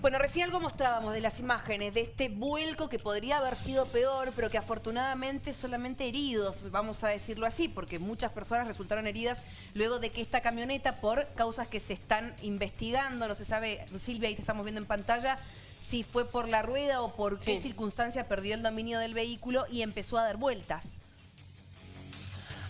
Bueno, recién algo mostrábamos de las imágenes de este vuelco que podría haber sido peor, pero que afortunadamente solamente heridos, vamos a decirlo así, porque muchas personas resultaron heridas luego de que esta camioneta, por causas que se están investigando, no se sabe, Silvia, ahí te estamos viendo en pantalla, si fue por la rueda o por qué circunstancia perdió el dominio del vehículo y empezó a dar vueltas.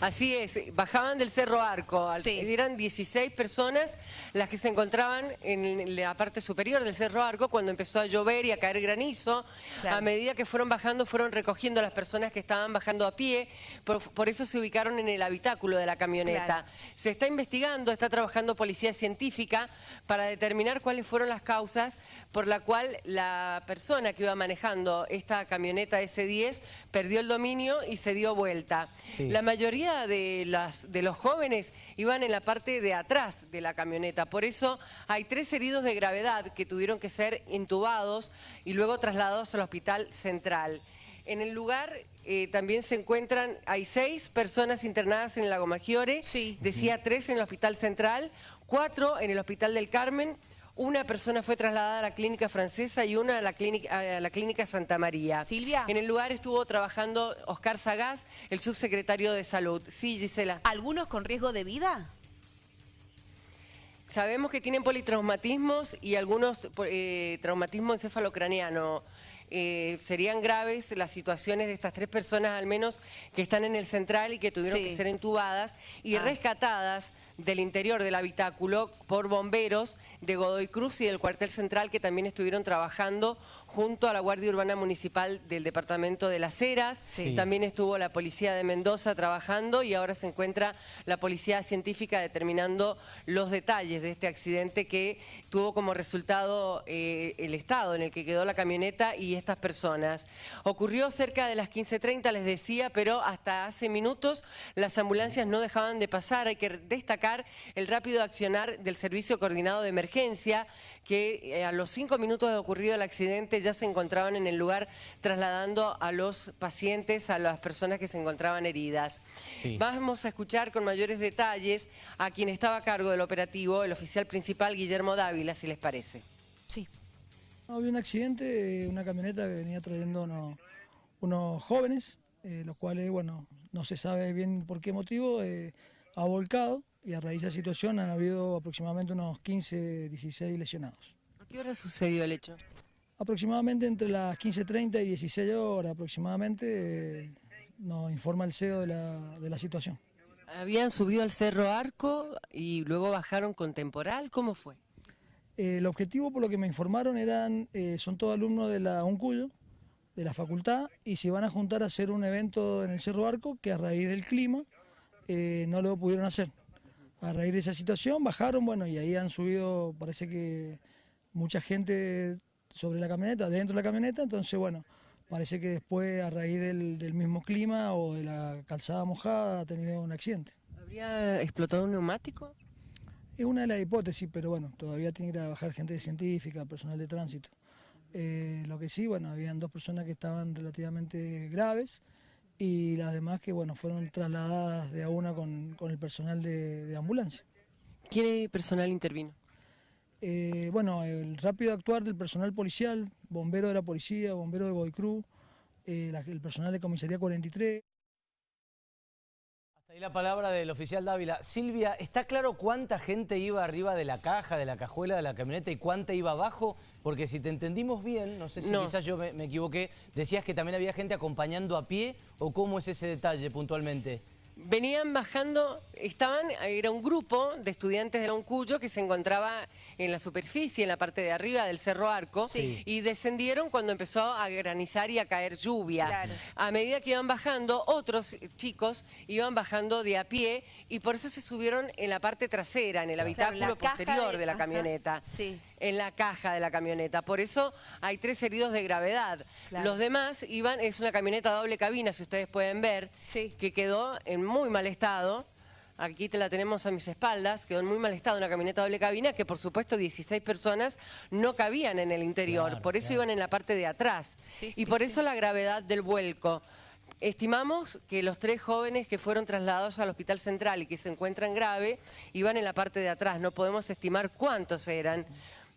Así es, bajaban del Cerro Arco, eran 16 personas las que se encontraban en la parte superior del Cerro Arco cuando empezó a llover y a caer granizo. A medida que fueron bajando, fueron recogiendo a las personas que estaban bajando a pie, por, eso se ubicaron en el habitáculo de la camioneta. Se está investigando, está trabajando policía científica para determinar cuáles fueron las causas por la cual la persona que iba manejando esta camioneta S10 perdió el dominio y se dio vuelta. La mayoría de, las, de los jóvenes iban en la parte de atrás de la camioneta. Por eso hay tres heridos de gravedad que tuvieron que ser intubados y luego trasladados al hospital central. En el lugar eh, también se encuentran, hay seis personas internadas en el Lago Maggiore, decía tres en el Hospital Central, cuatro en el Hospital del Carmen, una persona fue trasladada a la clínica francesa y una a la clínica, a la clínica Santa María. Silvia. En el lugar estuvo trabajando Oscar Sagaz, el subsecretario de Salud. Sí, Gisela. ¿Algunos con riesgo de vida? Sabemos que tienen politraumatismos y algunos eh, traumatismo encefalocraniano. Eh, serían graves las situaciones de estas tres personas al menos que están en el central y que tuvieron que ser entubadas y ah. rescatadas del interior del habitáculo por bomberos de Godoy Cruz y del cuartel central que también estuvieron trabajando junto a la Guardia Urbana Municipal del Departamento de Las Heras. También estuvo la Policía de Mendoza trabajando y ahora se encuentra la Policía Científica determinando los detalles de este accidente que tuvo como resultado eh, el estado en el que quedó la camioneta y estas personas. Ocurrió cerca de las 15.30, les decía, pero hasta hace minutos las ambulancias no dejaban de pasar. Hay que destacar el rápido accionar del Servicio Coordinado de Emergencia, que eh, a los cinco minutos de ocurrido el accidente ya se encontraban en el lugar trasladando a los pacientes, a las personas que se encontraban heridas. Vamos a escuchar con mayores detalles a quien estaba a cargo del operativo, el oficial principal Guillermo Dávila, si les parece. Sí. había un accidente, una camioneta que venía trayendo unos, jóvenes, eh, los cuales, bueno, no se sabe bien por qué motivo, eh, ha volcado y a raíz de esa situación han habido aproximadamente unos 15, 16 lesionados. ¿A qué hora sucedió el hecho? Aproximadamente entre las 15.30 y 16 horas aproximadamente eh, nos informa el CEO de la, situación. ¿Habían subido al Cerro Arco y luego bajaron con temporal? ¿Cómo fue? Eh, el objetivo, por lo que me informaron, eran eh, son todos alumnos de la UNCUYO, de la facultad, y se van a juntar a hacer un evento en el Cerro Arco que a raíz del clima no lo pudieron hacer. A raíz de esa situación bajaron, bueno, y ahí han subido, parece que mucha gente sobre la camioneta, dentro de la camioneta, entonces bueno, parece que después a raíz del, mismo clima o de la calzada mojada ha tenido un accidente. ¿Habría explotado un neumático? Es una de las hipótesis, pero bueno, todavía tiene que trabajar gente de científica, personal de tránsito. Eh, lo que sí, bueno, habían dos personas que estaban relativamente graves y las demás que bueno fueron trasladadas de a una con, el personal de, de ambulancia. ¿Qué personal intervino? Eh, bueno, el rápido actuar del personal policial, bombero de la policía, bombero de Godoy Cruz, eh, el personal de comisaría 43. Ahí la palabra del oficial Dávila. Silvia, ¿está claro cuánta gente iba arriba de la caja, de la cajuela de la camioneta y cuánta iba abajo? Porque si te entendimos bien, no sé si quizás yo me equivoqué, decías que también había gente acompañando a pie o cómo es ese detalle puntualmente venían bajando, estaban, era un grupo de estudiantes de la UNCUYO que se encontraba en la superficie, en la parte de arriba del Cerro Arco, y descendieron cuando empezó a granizar y a caer lluvia. A medida que iban bajando, otros chicos iban bajando de a pie y por eso se subieron en la parte trasera, en el habitáculo posterior de, la camioneta. En la caja de la camioneta. Por eso hay tres heridos de gravedad. Los demás iban, es una camioneta doble cabina, si ustedes pueden ver, que quedó en muy mal estado. Aquí te la tenemos a mis espaldas, quedó en muy mal estado una camioneta doble cabina que por supuesto 16 personas no cabían en el interior, por eso iban en la parte de atrás y por eso la gravedad del vuelco. Estimamos que los tres jóvenes que fueron trasladados al Hospital Central y que se encuentran grave iban en la parte de atrás, no podemos estimar cuántos eran.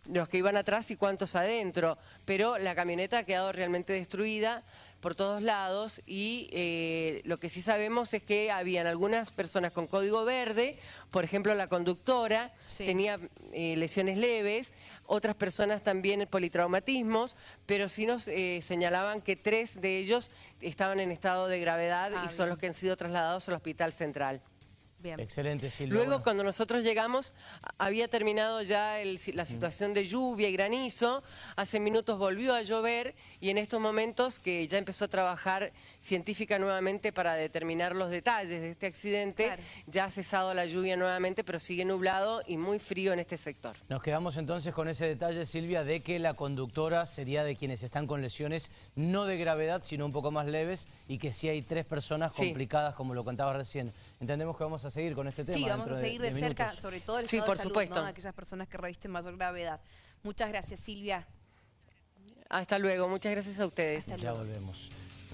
Los que iban atrás y cuántos adentro, pero la camioneta ha quedado realmente destruida por todos lados y eh, lo que sí sabemos es que habían algunas personas con código verde, por ejemplo la conductora tenía eh, lesiones leves, otras personas también politraumatismos, pero sí nos eh, señalaban que tres de ellos estaban en estado de gravedad y ah, son los que han sido trasladados al Hospital Central. Excelente, Silvia. Luego, cuando nosotros llegamos, había terminado ya la situación de lluvia y granizo. Hace minutos volvió a llover y en estos momentos que ya empezó a trabajar científica nuevamente para determinar los detalles de este accidente, ya ha cesado la lluvia nuevamente, pero sigue nublado y muy frío en este sector. Nos quedamos entonces con ese detalle, Silvia, de que la conductora sería de quienes están con lesiones no de gravedad, sino un poco más leves y que sí hay tres personas complicadas, como lo contaba recién. Entendemos que vamos a seguir con este tema. Sí, vamos a seguir de, cerca, sobre todo el estado por de salud, de aquellas personas que revisten mayor gravedad. Muchas gracias, Silvia. Hasta luego, muchas gracias a ustedes. ya volvemos.